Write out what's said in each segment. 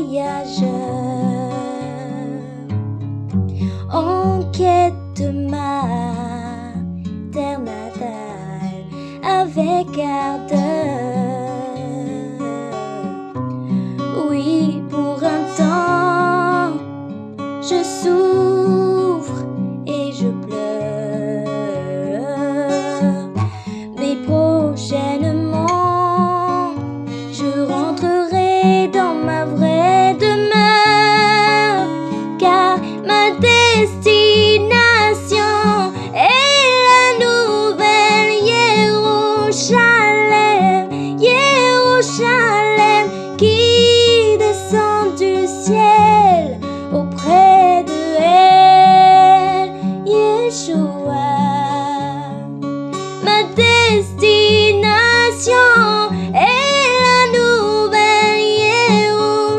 voyageur en quête de ma terre natale avec ardeur. Qui descend du ciel auprès de elle, Yeshua. Ma destination est la nouvelle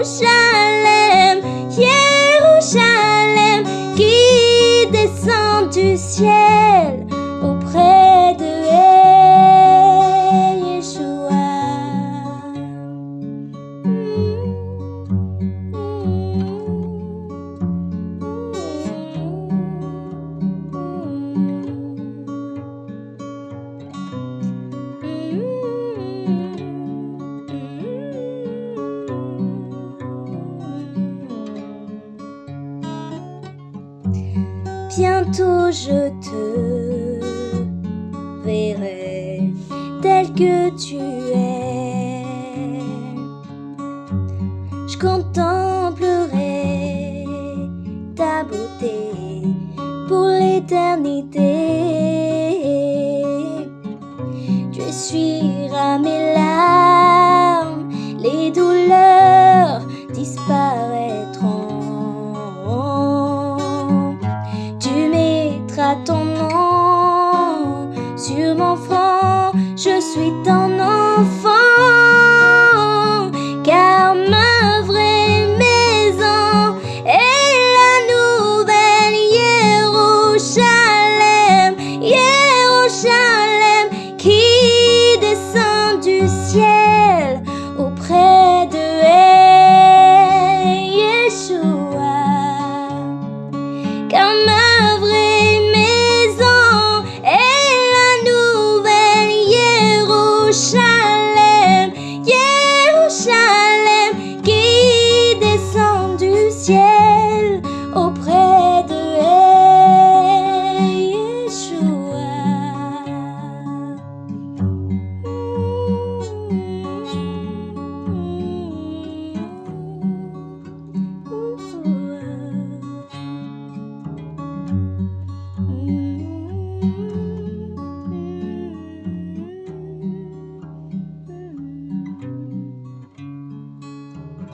Jérusalem, Jérusalem qui descend du ciel Bientôt je te verrai tel que tu es. Je contemplerai ta beauté pour l'éternité. Tu essuieras mes larmes je suis ton enfant.